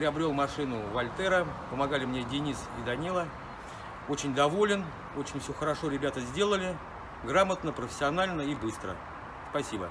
Приобрел машину Вольтера, помогали мне Денис и Данила. Очень доволен, очень все хорошо ребята сделали, грамотно, профессионально и быстро. Спасибо.